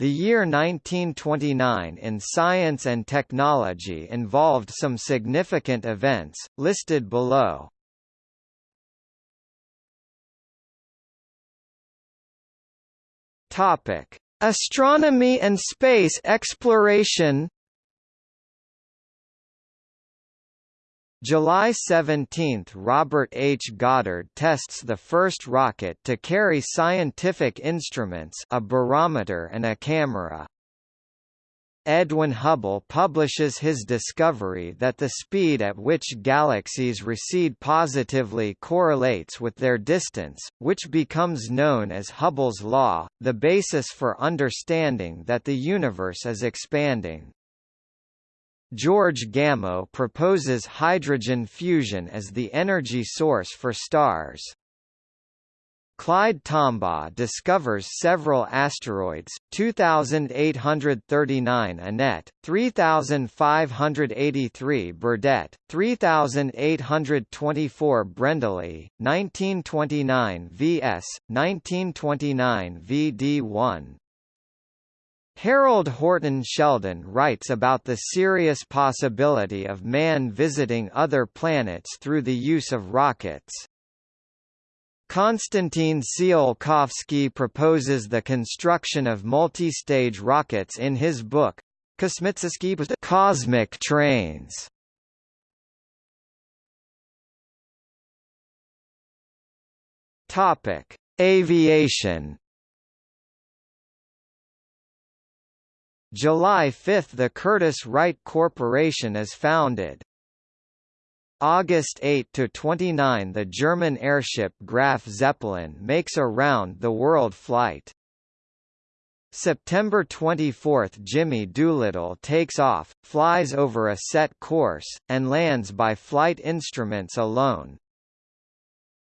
The year 1929 in science and technology involved some significant events, listed below. Topic: Astronomy and space exploration July 17 – Robert H. Goddard tests the first rocket to carry scientific instruments a barometer and a camera. Edwin Hubble publishes his discovery that the speed at which galaxies recede positively correlates with their distance, which becomes known as Hubble's law, the basis for understanding that the universe is expanding. George Gamow proposes hydrogen fusion as the energy source for stars. Clyde Tombaugh discovers several asteroids, 2839 Annette, 3583 Burdett, 3824 Brendley, 1929 VS, 1929 VD1. Harold Horton Sheldon writes about the serious possibility of man visiting other planets through the use of rockets. Konstantin Tsiolkovsky proposes the construction of multi-stage rockets in his book, Cosmic Trains. Aviation July 5 – The Curtiss Wright Corporation is founded. August 8 to 29, – The German airship Graf Zeppelin makes a round-the-world flight. September 24 – Jimmy Doolittle takes off, flies over a set course, and lands by flight instruments alone.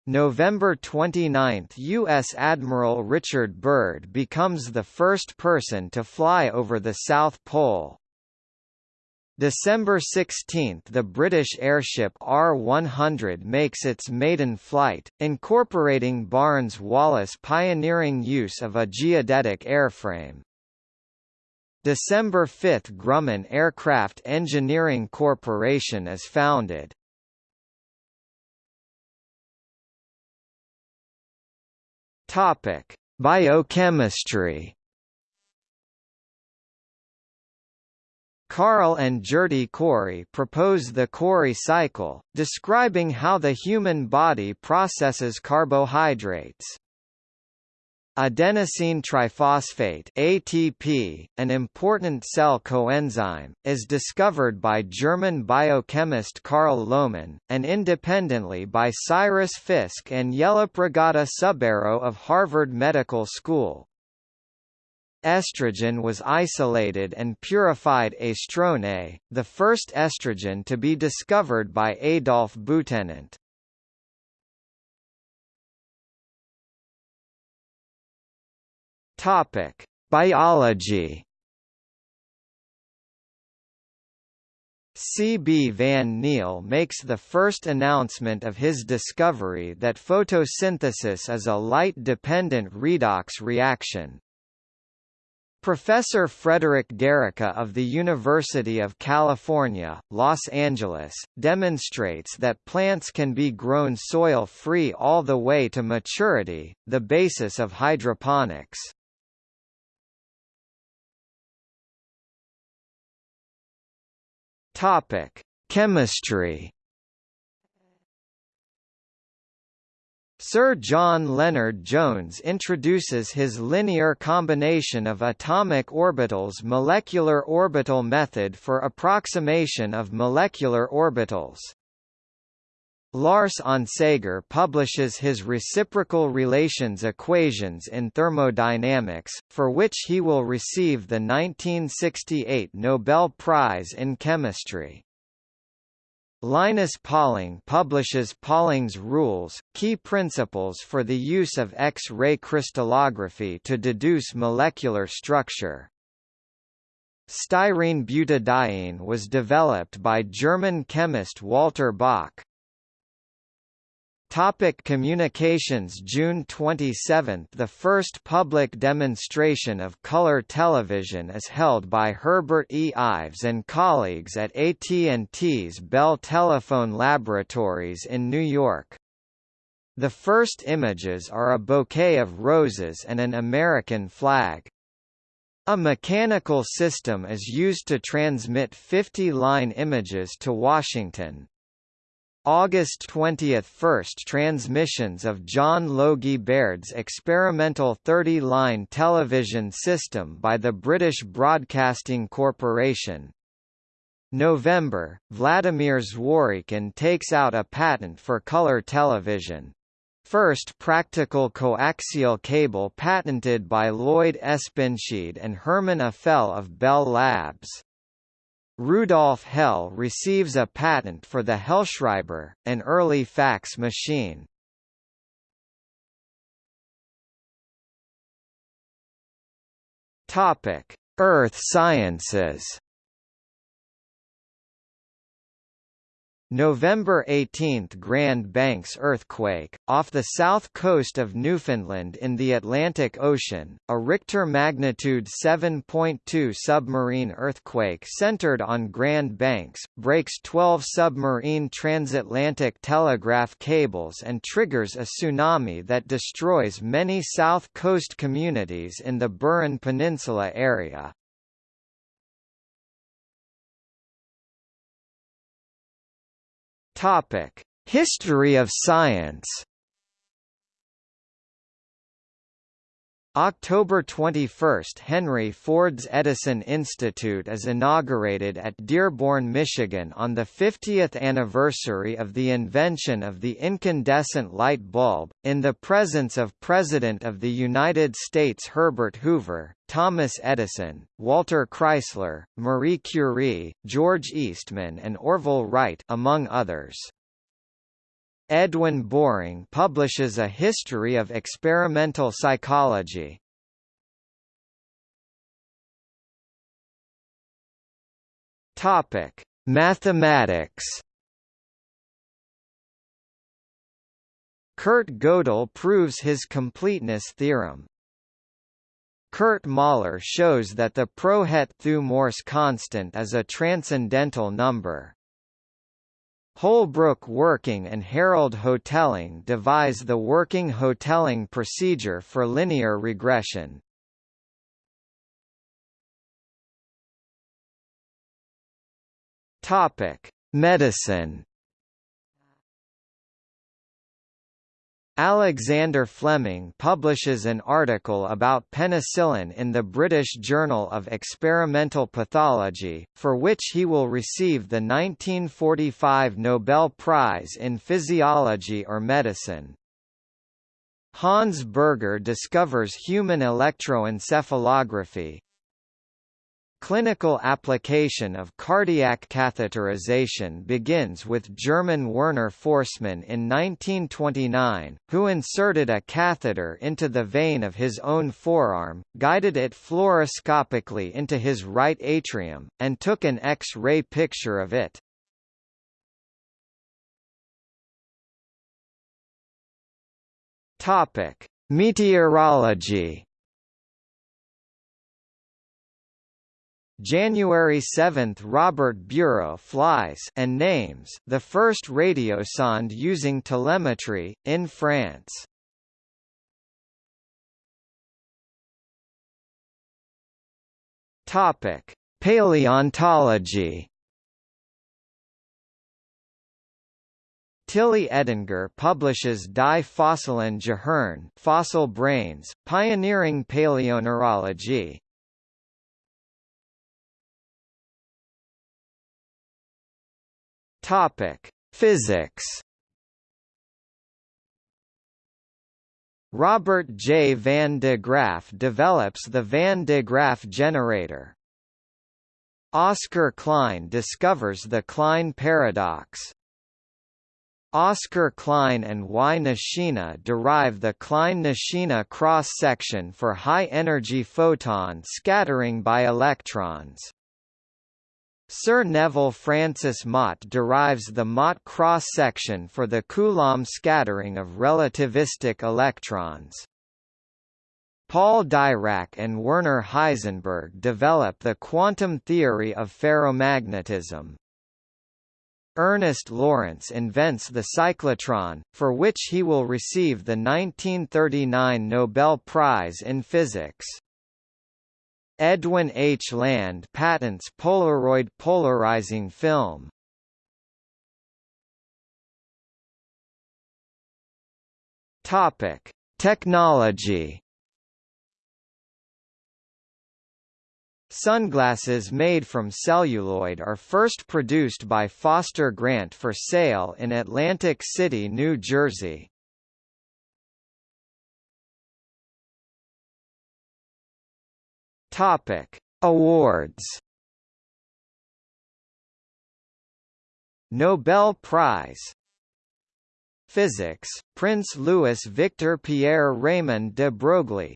November 29 – U.S. Admiral Richard Byrd becomes the first person to fly over the South Pole. December 16 – The British airship R-100 makes its maiden flight, incorporating Barnes-Wallis pioneering use of a geodetic airframe. December 5 – Grumman Aircraft Engineering Corporation is founded. Topic: Biochemistry. Carl and Gerty Cori propose the Cori cycle, describing how the human body processes carbohydrates. Adenosine triphosphate ATP, an important cell coenzyme, is discovered by German biochemist Carl Lohmann, and independently by Cyrus Fisk and Yellapragada Subbarao of Harvard Medical School. Estrogen was isolated and purified estrone, the first estrogen to be discovered by Adolf Butenandt. Topic: Biology. C. B. van Niel makes the first announcement of his discovery that photosynthesis is a light-dependent redox reaction. Professor Frederick Gericke of the University of California, Los Angeles, demonstrates that plants can be grown soil-free all the way to maturity, the basis of hydroponics. Topic: Chemistry. Sir John Lennard-Jones introduces his linear combination of atomic orbitals molecular orbital method for approximation of molecular orbitals. Lars Onsager publishes his reciprocal relations equations in thermodynamics, for which he will receive the 1968 Nobel Prize in Chemistry. Linus Pauling publishes Pauling's rules, key principles for the use of X-ray crystallography to deduce molecular structure. Styrene butadiene was developed by German chemist Walter Bock. Topic communications June 27 – The first public demonstration of color television is held by Herbert E. Ives and colleagues at AT&T's Bell Telephone Laboratories in New York. The first images are a bouquet of roses and an American flag. A mechanical system is used to transmit 50-line images to Washington. August 20 – First transmissions of John Logie Baird's experimental 30-line television system by the British Broadcasting Corporation. November – Vladimir Zworykin takes out a patent for color television. First practical coaxial cable patented by Lloyd Espenschied and Herman Affel of Bell Labs. Rudolf Hell receives a patent for the Hellschreiber, an early fax machine. Topic: Earth sciences. November 18 – Grand Banks earthquake, off the south coast of Newfoundland in the Atlantic Ocean, a Richter magnitude 7.2 submarine earthquake centered on Grand Banks, breaks 12 submarine transatlantic telegraph cables and triggers a tsunami that destroys many south coast communities in the Burin Peninsula area. Topic: History of science. October 21 – Henry Ford's Edison Institute is inaugurated at Dearborn, Michigan on the 50th anniversary of the invention of the incandescent light bulb, in the presence of President of the United States Herbert Hoover, Thomas Edison, Walter Chrysler, Marie Curie, George Eastman and Orville Wright among others. Edwin Boring publishes a history of experimental psychology. Topic: Mathematics. Kurt Gödel proves his completeness theorem. Kurt Mahler shows that the Prouhet-Thue-Morse constant is a transcendental number. Holbrook Working and Harold Hotelling devise the Working Hotelling procedure for linear regression. Topic: Medicine Alexander Fleming publishes an article about penicillin in the British Journal of Experimental Pathology, for which he will receive the 1945 Nobel Prize in Physiology or Medicine. Hans Berger discovers human electroencephalography, Clinical application of cardiac catheterization begins with German Werner Forssmann in 1929, who inserted a catheter into the vein of his own forearm, guided it fluoroscopically into his right atrium, and took an X-ray picture of it. Meteorology January 7 – Robert Bureau flies and names the first radiosonde using telemetry, in France. Paleontology Tilly Edinger publishes Die fossilen Gehirn Fossil Brains, Pioneering Paleoneurology, Topic: Physics. Robert J. van de Graaff develops the van de Graaff generator. Oscar Klein discovers the Klein paradox. Oscar Klein and Y. Nishina derive the Klein-Nishina cross-section for high-energy photon scattering by electrons. Sir Neville Francis Mott derives the Mott cross-section for the Coulomb scattering of relativistic electrons. Paul Dirac and Werner Heisenberg develop the quantum theory of ferromagnetism. Ernest Lawrence invents the cyclotron, for which he will receive the 1939 Nobel Prize in Physics. Edwin H. Land patents Polaroid polarizing film. Topic: Technology. Sunglasses made from celluloid are first produced by Foster Grant for sale in Atlantic City, New Jersey. Topic: Awards. Nobel Prize Physics, Prince Louis Victor Pierre Raymond de Broglie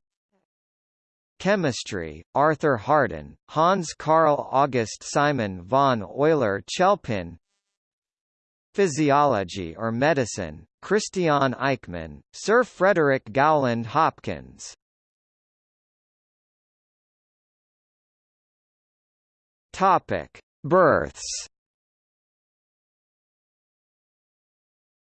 Chemistry, Arthur Harden, Hans Carl August Simon von Euler-Chelpin Physiology or Medicine, Christiaan Eijkman, Sir Frederick Gowland Hopkins Topic: Births.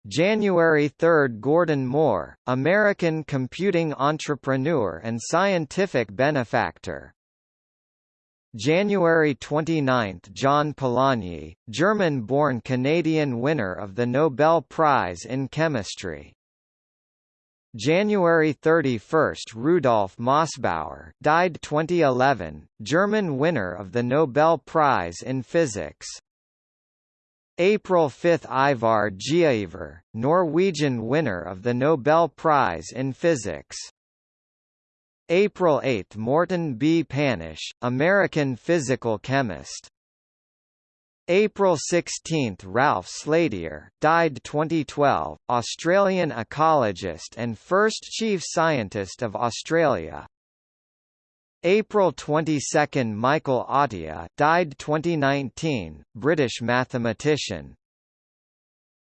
January 3 – Gordon Moore, American computing entrepreneur and scientific benefactor. January 29 – John Polanyi, German-born Canadian winner of the Nobel Prize in Chemistry. January 31 – Rudolf Mossbauer died 2011, German winner of the Nobel Prize in Physics. April 5 – Ivar Giaever, Norwegian winner of the Nobel Prize in Physics. April 8 – Morton B. Panish, American physical chemist. April 16 – Ralph Slatyer, died 2012, Australian ecologist and first chief scientist of Australia. April 22 – Michael Atiyah died 2019, British mathematician.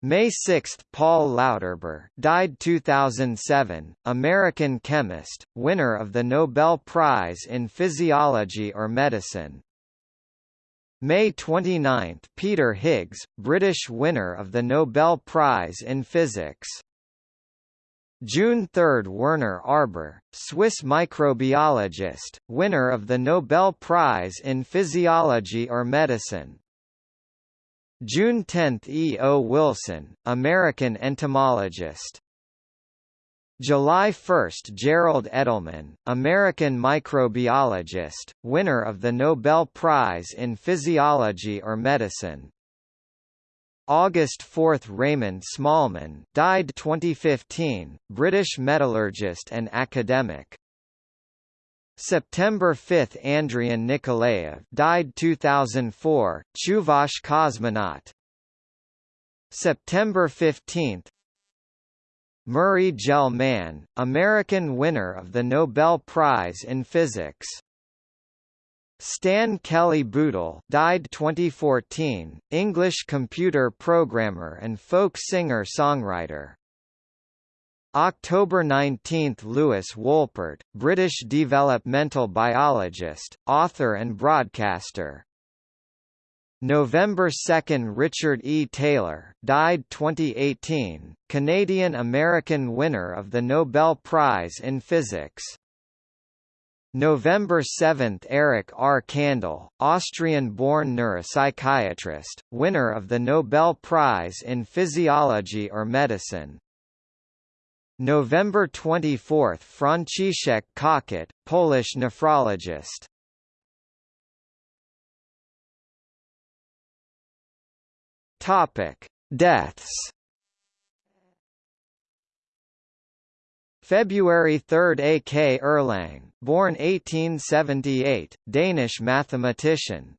May 6 – Paul Lauterbur died 2007, American chemist, winner of the Nobel Prize in Physiology or Medicine. May 29 – Peter Higgs, British winner of the Nobel Prize in Physics. June 3 – Werner Arber, Swiss microbiologist, winner of the Nobel Prize in Physiology or Medicine. June 10 – E. O. Wilson, American entomologist. July 1 – Gerald Edelman, American microbiologist, winner of the Nobel Prize in Physiology or Medicine. August 4 – Raymond Smallman died 2015, British metallurgist and academic. September 5 – Andrian Nikolaev died 2004, Chuvash cosmonaut. September 15 Murray Gell-Mann, American winner of the Nobel Prize in Physics. Stan Kelly-Bootle died 2014, English computer programmer and folk singer-songwriter. October 19 – Lewis Wolpert, British developmental biologist, author and broadcaster. November 2 Richard E. Taylor died 2018, Canadian-American winner of the Nobel Prize in Physics. November 7 Eric R. Kandel, Austrian-born neuropsychiatrist, winner of the Nobel Prize in Physiology or Medicine. November 24 Franciszek Kokot, Polish nephrologist. Topic: Deaths. February 3 A. K. Erlang, born 1878, Danish mathematician.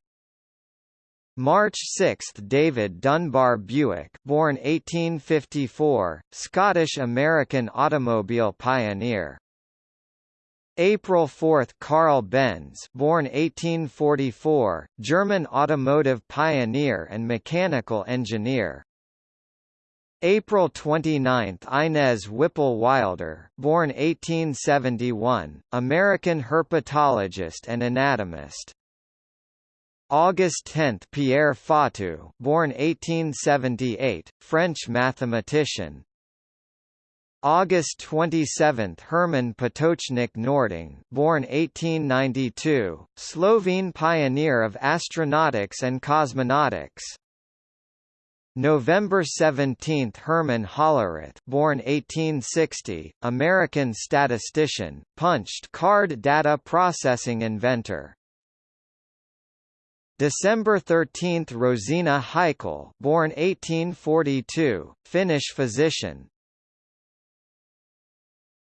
March 6 David Dunbar Buick born 1854, Scottish-American automobile pioneer. April 4 Carl Benz born 1844, German automotive pioneer and mechanical engineer. April 29 Inez Whipple Wilder born 1871, American herpetologist and anatomist. August 10 Pierre Fatou born 1878, French mathematician. August 27 Herman Potočnik Noordung born 1892, Slovene pioneer of astronautics and cosmonautics. November 17 Herman Hollerith born 1860, American statistician, punched card data processing inventor. December 13 Rosina Heikel born 1842, Finnish physician,